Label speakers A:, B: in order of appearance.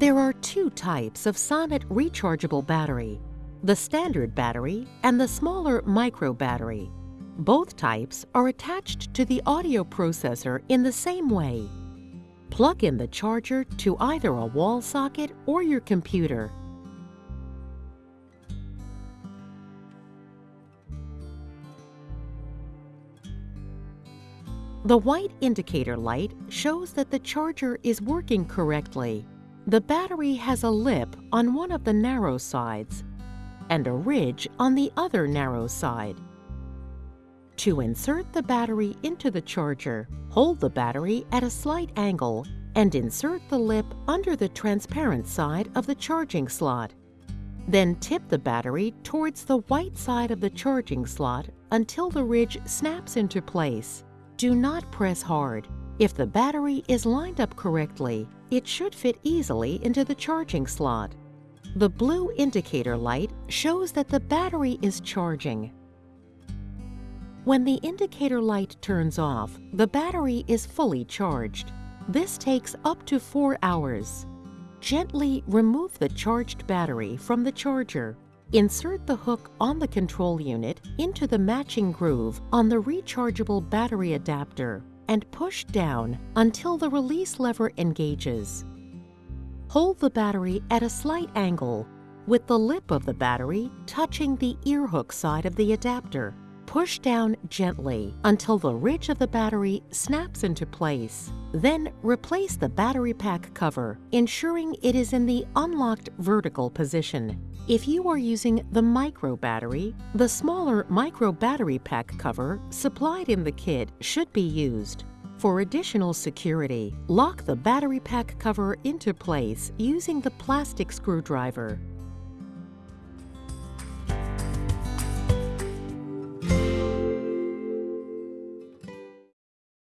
A: There are two types of Sonnet rechargeable battery, the standard battery and the smaller micro battery. Both types are attached to the audio processor in the same way. Plug in the charger to either a wall socket or your computer. The white indicator light shows that the charger is working correctly. The battery has a lip on one of the narrow sides and a ridge on the other narrow side. To insert the battery into the charger, hold the battery at a slight angle and insert the lip under the transparent side of the charging slot. Then tip the battery towards the white side of the charging slot until the ridge snaps into place. Do not press hard. If the battery is lined up correctly, it should fit easily into the charging slot. The blue indicator light shows that the battery is charging. When the indicator light turns off, the battery is fully charged. This takes up to four hours. Gently remove the charged battery from the charger. Insert the hook on the control unit into the matching groove on the rechargeable battery adapter and push down until the release lever engages. Hold the battery at a slight angle with the lip of the battery touching the earhook side of the adapter. Push down gently until the ridge of the battery snaps into place. Then replace the battery pack cover, ensuring it is in the unlocked vertical position. If you are using the micro battery, the smaller micro battery pack cover supplied in the kit should be used. For additional security, lock the battery pack cover into place using the plastic screwdriver.